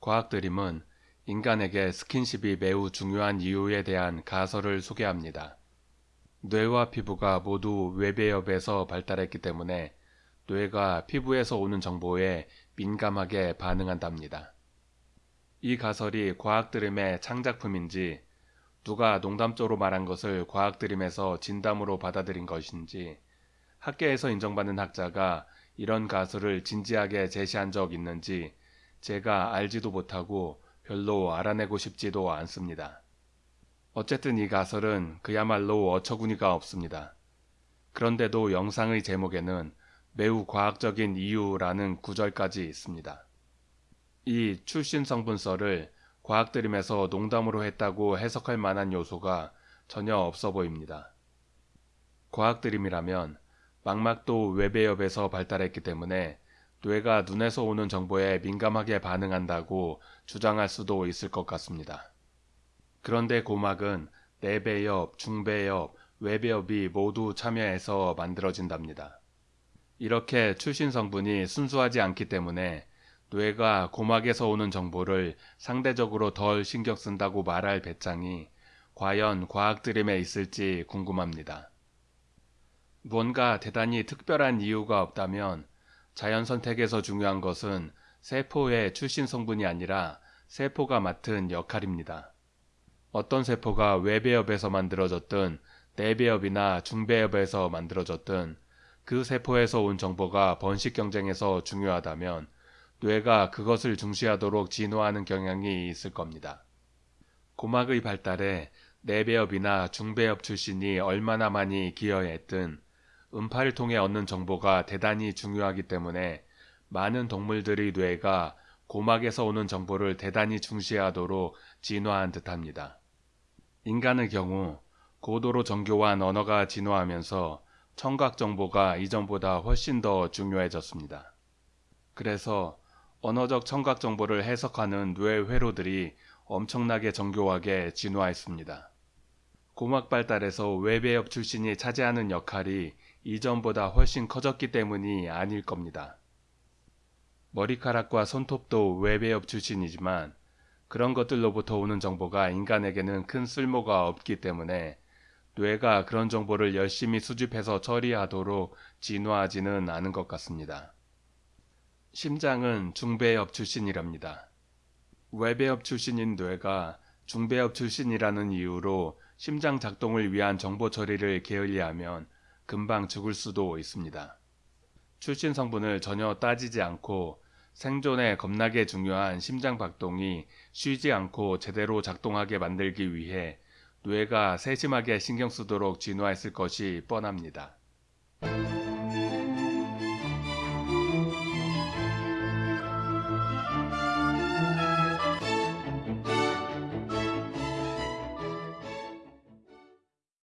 과학드림은 인간에게 스킨십이 매우 중요한 이유에 대한 가설을 소개합니다. 뇌와 피부가 모두 외배엽에서 발달했기 때문에 뇌가 피부에서 오는 정보에 민감하게 반응한답니다. 이 가설이 과학드림의 창작품인지 누가 농담조로 말한 것을 과학드림에서 진담으로 받아들인 것인지 학계에서 인정받는 학자가 이런 가설을 진지하게 제시한 적 있는지 제가 알지도 못하고 별로 알아내고 싶지도 않습니다. 어쨌든 이 가설은 그야말로 어처구니가 없습니다. 그런데도 영상의 제목에는 매우 과학적인 이유라는 구절까지 있습니다. 이 출신 성분설을 과학드림에서 농담으로 했다고 해석할 만한 요소가 전혀 없어 보입니다. 과학드림이라면 망막도 외배엽에서 발달했기 때문에 뇌가 눈에서 오는 정보에 민감하게 반응한다고 주장할 수도 있을 것 같습니다. 그런데 고막은 내배엽, 중배엽, 외배엽이 모두 참여해서 만들어진답니다. 이렇게 출신 성분이 순수하지 않기 때문에 뇌가 고막에서 오는 정보를 상대적으로 덜 신경 쓴다고 말할 배짱이 과연 과학 드림에 있을지 궁금합니다. 뭔가 대단히 특별한 이유가 없다면 자연 선택에서 중요한 것은 세포의 출신 성분이 아니라 세포가 맡은 역할입니다. 어떤 세포가 외배엽에서 만들어졌든 내배엽이나 중배엽에서 만들어졌든 그 세포에서 온 정보가 번식 경쟁에서 중요하다면 뇌가 그것을 중시하도록 진화하는 경향이 있을 겁니다. 고막의 발달에 내배엽이나 중배엽 출신이 얼마나 많이 기여했든 음파를 통해 얻는 정보가 대단히 중요하기 때문에 많은 동물들의 뇌가 고막에서 오는 정보를 대단히 중시하도록 진화한 듯합니다. 인간의 경우 고도로 정교한 언어가 진화하면서 청각 정보가 이전보다 훨씬 더 중요해졌습니다. 그래서 언어적 청각 정보를 해석하는 뇌 회로들이 엄청나게 정교하게 진화했습니다. 고막 발달에서 외배엽 출신이 차지하는 역할이 이전보다 훨씬 커졌기 때문이 아닐 겁니다. 머리카락과 손톱도 외배엽 출신이지만 그런 것들로부터 오는 정보가 인간에게는 큰 쓸모가 없기 때문에 뇌가 그런 정보를 열심히 수집해서 처리하도록 진화하지는 않은 것 같습니다. 심장은 중배엽 출신이랍니다. 외배엽 출신인 뇌가 중배엽 출신이라는 이유로 심장 작동을 위한 정보 처리를 게을리하면 금방 죽을 수도 있습니다. 출신 성분을 전혀 따지지 않고 생존에 겁나게 중요한 심장 박동이 쉬지 않고 제대로 작동하게 만들기 위해 뇌가 세심하게 신경 쓰도록 진화했을 것이 뻔합니다.